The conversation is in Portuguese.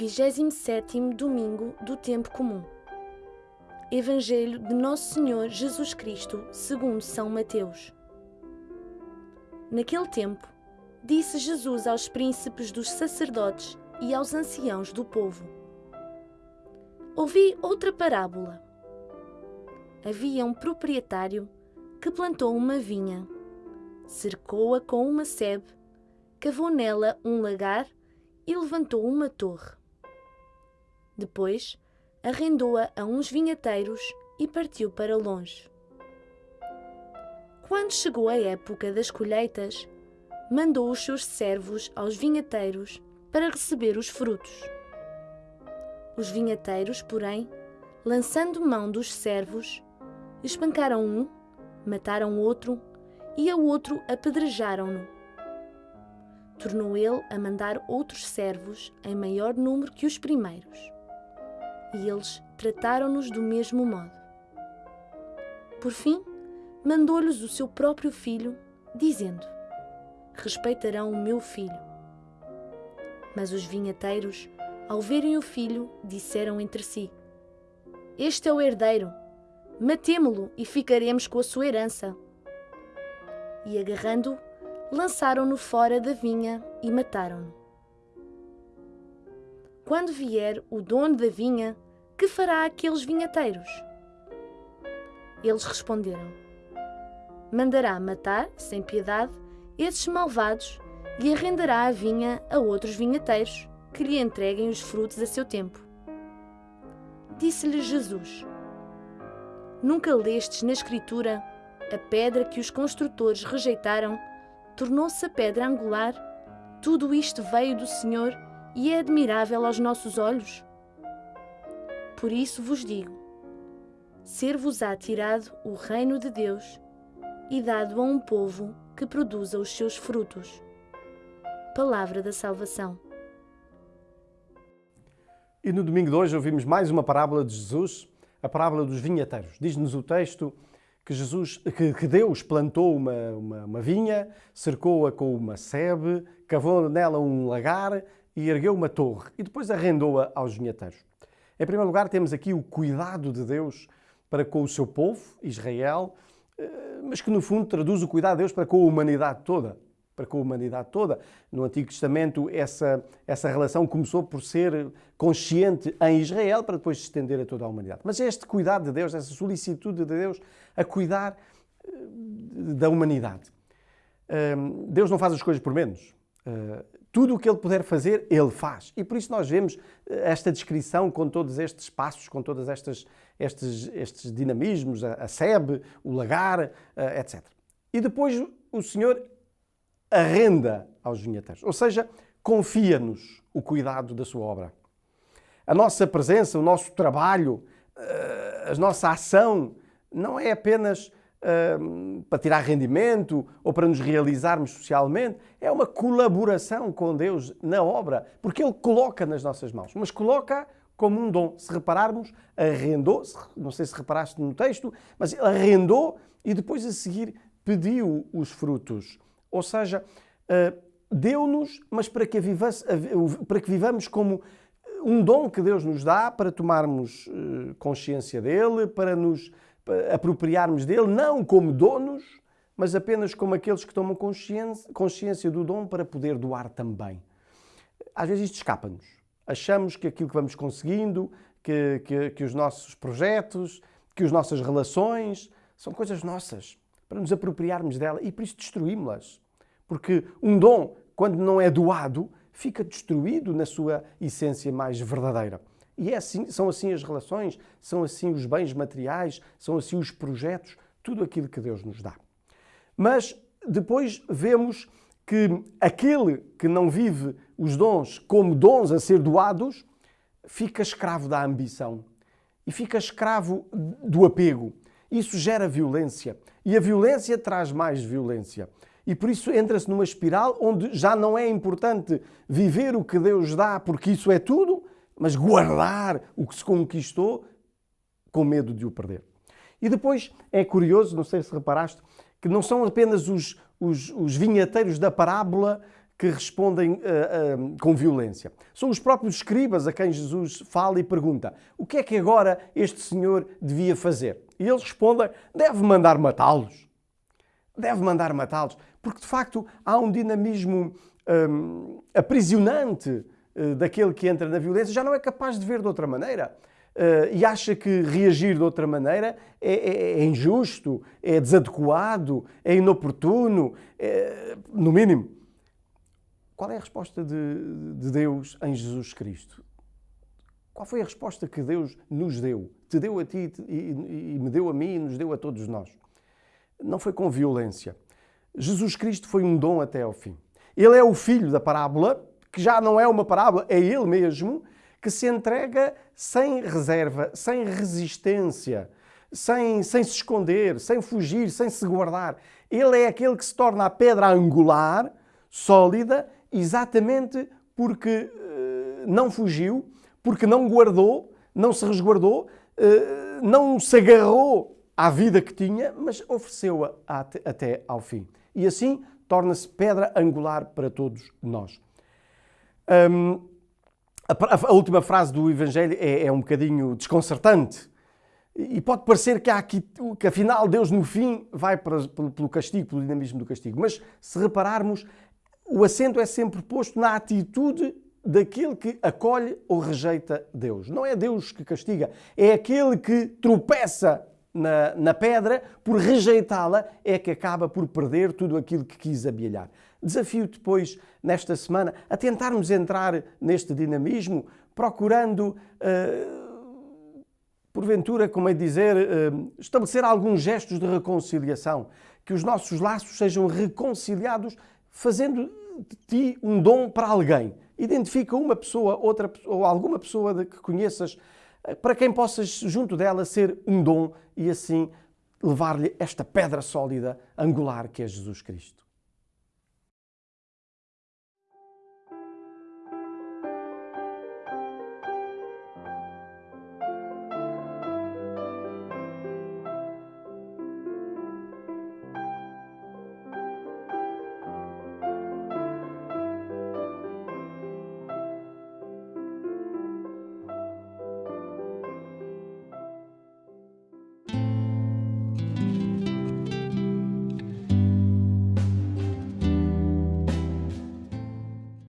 27 domingo do tempo comum. Evangelho de Nosso Senhor Jesus Cristo, segundo São Mateus. Naquele tempo, disse Jesus aos príncipes dos sacerdotes e aos anciãos do povo: Ouvi outra parábola. Havia um proprietário que plantou uma vinha, cercou-a com uma sebe, cavou nela um lagar e levantou uma torre. Depois, arrendou-a a uns vinhateiros e partiu para longe. Quando chegou a época das colheitas, mandou os seus servos aos vinhateiros para receber os frutos. Os vinhateiros, porém, lançando mão dos servos, espancaram um, mataram outro e ao outro apedrejaram-no. Tornou ele a mandar outros servos em maior número que os primeiros. E eles trataram-nos do mesmo modo. Por fim, mandou-lhes o seu próprio filho, dizendo: Respeitarão o meu filho. Mas os vinhateiros, ao verem o filho, disseram entre si: Este é o herdeiro Matemo-lo e ficaremos com a sua herança. E agarrando-o, lançaram-no fora da vinha e mataram-no. Quando vier o dono da vinha, que fará aqueles vinhateiros? Eles responderam: Mandará matar, sem piedade, esses malvados e arrendará a vinha a outros vinhateiros que lhe entreguem os frutos a seu tempo. Disse-lhe Jesus: Nunca lestes na Escritura a pedra que os construtores rejeitaram tornou-se a pedra angular? Tudo isto veio do Senhor e é admirável aos nossos olhos? Por isso vos digo: ser-vos-á tirado o reino de Deus e dado a um povo que produza os seus frutos. Palavra da salvação. E no domingo de hoje ouvimos mais uma parábola de Jesus a parábola dos vinhateiros. Diz-nos o texto que, Jesus, que, que Deus plantou uma, uma, uma vinha, cercou-a com uma sebe, cavou nela um lagar e ergueu uma torre e depois arrendou-a aos vinhateiros. Em primeiro lugar, temos aqui o cuidado de Deus para com o seu povo, Israel, eh, mas que no fundo traduz o cuidado de Deus para com a humanidade toda para com a humanidade toda. No Antigo Testamento, essa, essa relação começou por ser consciente em Israel, para depois se estender a toda a humanidade. Mas este cuidado de Deus, essa solicitude de Deus a cuidar eh, da humanidade. Ehm, Deus não faz as coisas por menos. Eh, tudo o que Ele puder fazer, Ele faz. E por isso nós vemos eh, esta descrição com todos estes passos, com todos estes, estes dinamismos, a, a sebe, o lagar, etc. E depois o Senhor arrenda aos vinheteiros, ou seja, confia-nos o cuidado da sua obra. A nossa presença, o nosso trabalho, eh, a nossa ação não é apenas para tirar rendimento ou para nos realizarmos socialmente, é uma colaboração com Deus na obra, porque Ele coloca nas nossas mãos, mas coloca como um dom. Se repararmos, arrendou, não sei se reparaste no texto, mas arrendou e depois a seguir pediu os frutos. Ou seja, eh, deu-nos, mas para que, vivamos, para que vivamos como um dom que Deus nos dá para tomarmos eh, consciência dele, para nos apropriarmos dele, não como donos, mas apenas como aqueles que tomam consciência, consciência do dom para poder doar também. Às vezes isto escapa-nos. Achamos que aquilo que vamos conseguindo, que, que, que os nossos projetos, que as nossas relações são coisas nossas para nos apropriarmos dela e por isso destruímos-las. Porque um dom, quando não é doado, fica destruído na sua essência mais verdadeira. E é assim, são assim as relações, são assim os bens materiais, são assim os projetos, tudo aquilo que Deus nos dá. Mas depois vemos que aquele que não vive os dons como dons a ser doados, fica escravo da ambição e fica escravo do apego. Isso gera violência e a violência traz mais violência. E por isso entra-se numa espiral onde já não é importante viver o que Deus dá, porque isso é tudo, mas guardar o que se conquistou com medo de o perder. E depois é curioso, não sei se reparaste, que não são apenas os, os, os da parábola que respondem uh, uh, com violência. São os próprios escribas a quem Jesus fala e pergunta: o que é que agora este senhor devia fazer? E eles respondem: deve mandar matá-los. Deve mandar matá-los. Porque de facto há um dinamismo um, aprisionante daquele que entra na violência, já não é capaz de ver de outra maneira. Uh, e acha que reagir de outra maneira é, é, é injusto, é desadequado, é inoportuno, é, no mínimo. Qual é a resposta de, de Deus em Jesus Cristo? Qual foi a resposta que Deus nos deu? Te deu a ti e, e me deu a mim e nos deu a todos nós. Não foi com violência. Jesus Cristo foi um dom até ao fim. Ele é o filho da parábola, que já não é uma parábola, é ele mesmo, que se entrega sem reserva, sem resistência, sem, sem se esconder, sem fugir, sem se guardar. Ele é aquele que se torna a pedra angular, sólida, exatamente porque uh, não fugiu, porque não guardou, não se resguardou, uh, não se agarrou à vida que tinha, mas ofereceu-a até, até ao fim. E assim torna-se pedra angular para todos nós. Um, a, a, última frase do Evangelho é, é um bocadinho desconcertante. E pode parecer que, há aqui, que afinal Deus no fim vai para, pelo castigo, pelo dinamismo do castigo. Mas se repararmos, o acento é sempre posto na atitude daquele que acolhe ou rejeita Deus. Não é Deus que castiga, é aquele que tropeça na, na pedra por rejeitá-la, é que acaba por perder tudo aquilo que quis abialhar. Desafio depois, nesta semana, a tentarmos entrar neste dinamismo, procurando, uh, porventura, como é dizer, uh, estabelecer alguns gestos de reconciliação, que os nossos laços sejam reconciliados, fazendo de ti um dom para alguém. Identifica uma pessoa, outra ou alguma pessoa que conheças eh, para quem possas junto dela ser um dom e assim levar-lhe esta pedra sólida angular que é Jesus Cristo.